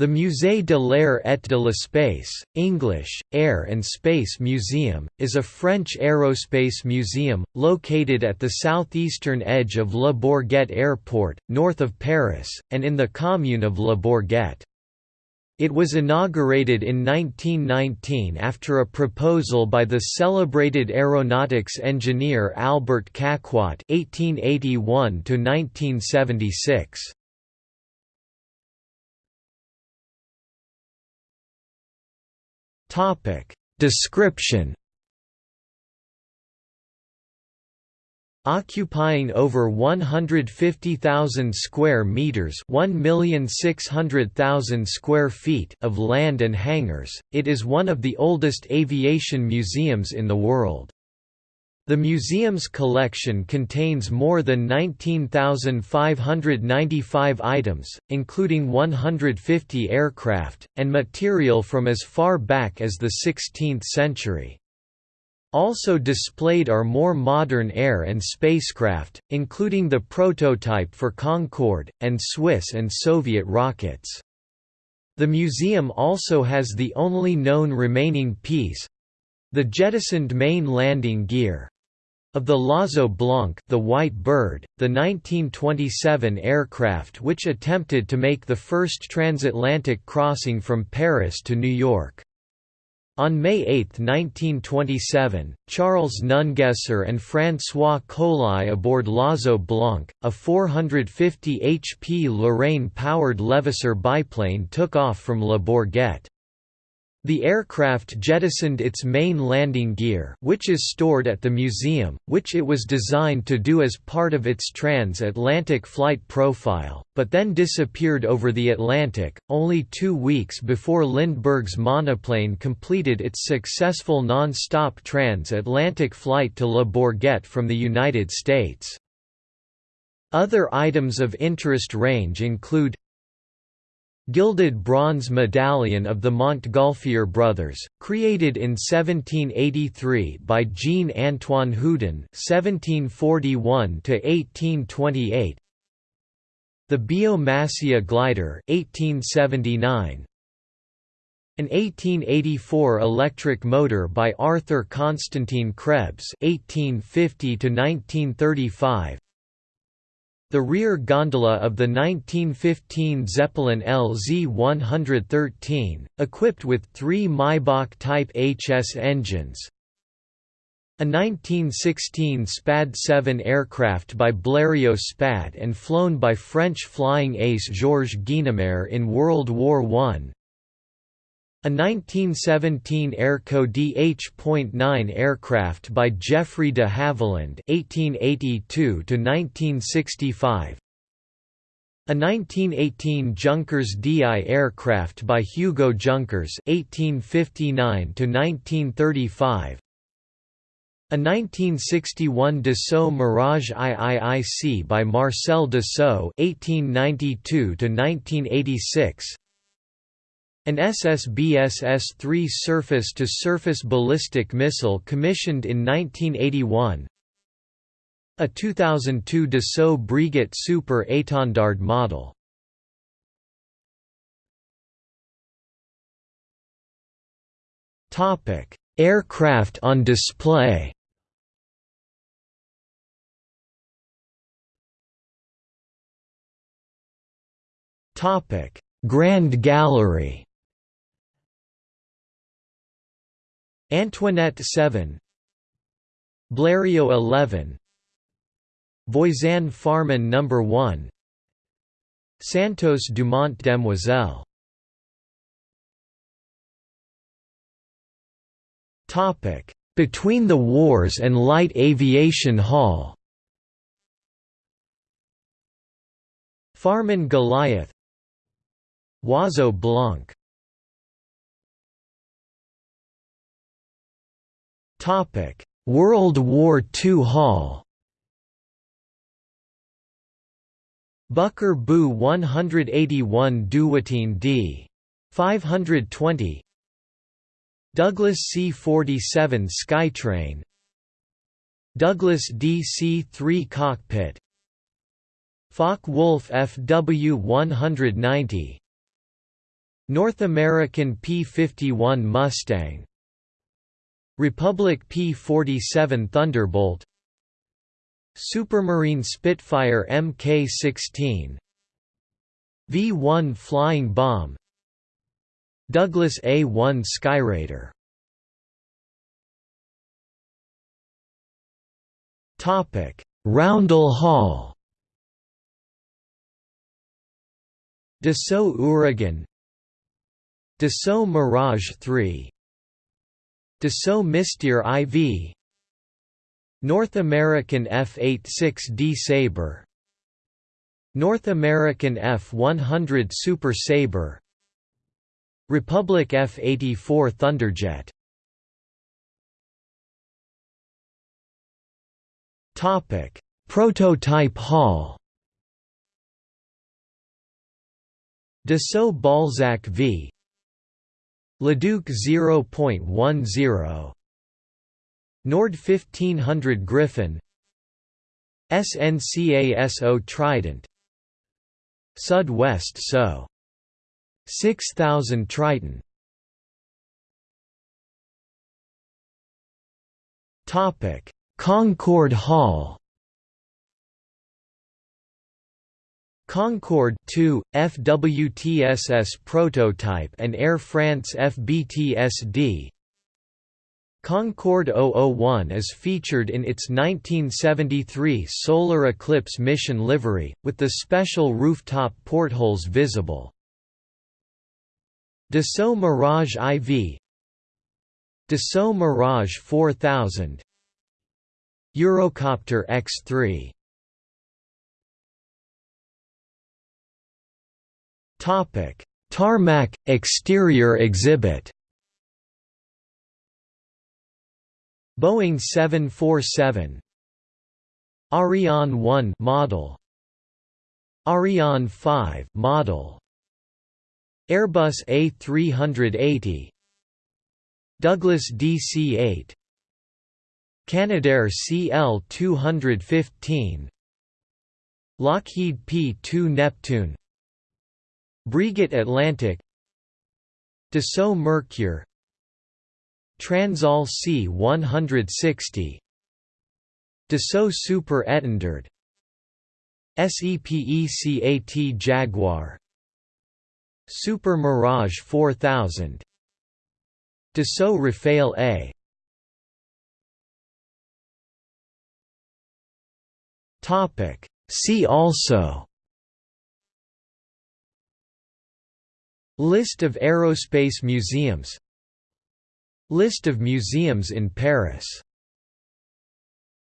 The Musée de l'Air et de l'Espace, English, Air and Space Museum, is a French aerospace museum, located at the southeastern edge of Le Bourget Airport, north of Paris, and in the commune of Le Bourget. It was inaugurated in 1919 after a proposal by the celebrated aeronautics engineer Albert Caquot (1881–1976). Topic Description Occupying over 150,000 square meters, 1,600,000 square feet of land and hangars, it is one of the oldest aviation museums in the world. The museum's collection contains more than 19,595 items, including 150 aircraft, and material from as far back as the 16th century. Also displayed are more modern air and spacecraft, including the prototype for Concorde, and Swiss and Soviet rockets. The museum also has the only known remaining piece—the jettisoned main landing gear. Of the L'Oiseau Blanc the White Bird, the 1927 aircraft which attempted to make the first transatlantic crossing from Paris to New York. On May 8, 1927, Charles Nungesser and François Colli aboard L'Oiseau Blanc, a 450 HP Lorraine-powered Levasseur biplane took off from Le Bourget. The aircraft jettisoned its main landing gear which is stored at the museum, which it was designed to do as part of its transatlantic flight profile, but then disappeared over the Atlantic, only two weeks before Lindbergh's monoplane completed its successful non-stop transatlantic flight to Le Bourget from the United States. Other items of interest range include Gilded bronze medallion of the Montgolfier brothers, created in 1783 by Jean-Antoine Houdon (1741–1828). The Biot-Massia glider (1879). An 1884 electric motor by Arthur Constantin Krebs (1850–1935). The rear gondola of the 1915 Zeppelin LZ-113, equipped with three Maybach-type HS engines. A 1916 SPAD-7 aircraft by Blériot SPAD and flown by French flying ace Georges Guynemer in World War I. A 1917 Airco DH.9 aircraft by Geoffrey de Havilland (1882–1965). A 1918 Junkers DI aircraft by Hugo Junkers (1859–1935). A 1961 Dassault Mirage IIIC by Marcel Dassault (1892–1986). An SSBS S-3 surface-to-surface ballistic missile commissioned in 1981 A 2002 Dassault Breguet Super Étendard model. Topic: Aircraft on display. Topic: Grand Gallery Antoinette 7 Blériot 11 Voisin Farman No. 1 Santos Dumont Demoiselle. Between the Wars and Light Aviation Hall. Farman Goliath. Oiseau Blanc Topic: World War II Hall. Bucker Bü 181 Dewoitine D. 520 Douglas C-47 Skytrain. Douglas DC-3 Cockpit. Focke-Wulf FW 190 North American P-51 Mustang Republic P-47 Thunderbolt Supermarine Spitfire Mk-16 V-1 Flying Bomb Douglas A-1 Skyraider. Roundel Hall. Dassault Ouragan. Dassault Mirage 3 Dassault Mystère IV North American F-86D Sabre. North American F-100 Super Sabre. Republic F-84 Thunderjet. Prototype Hall. Dassault Balzac v Leduc 0.10 Nord 1500 Griffon SNCASO Trident. Sud West SO 6000 Triton. Topic. Concorde Hall Concorde 2, FWTSS prototype and Air France FBTSD Concorde 001 is featured in its 1973 Solar Eclipse mission livery, with the special rooftop portholes visible. Dassault Mirage IV Dassault Mirage 4000 Eurocopter X3 Topic: Tarmac exterior exhibit. Boeing 747 Ariane 1 model. Ariane 5 model. Airbus A380 Douglas DC-8 Canadair CL-215 Lockheed P-2 Neptune Breguet Atlantic Dassault Mercure Transall C-160 Dassault Super Étendard SEPECAT Jaguar Super Mirage 4000 Dassault Rafale A. See also List of aerospace museums. List of museums in Paris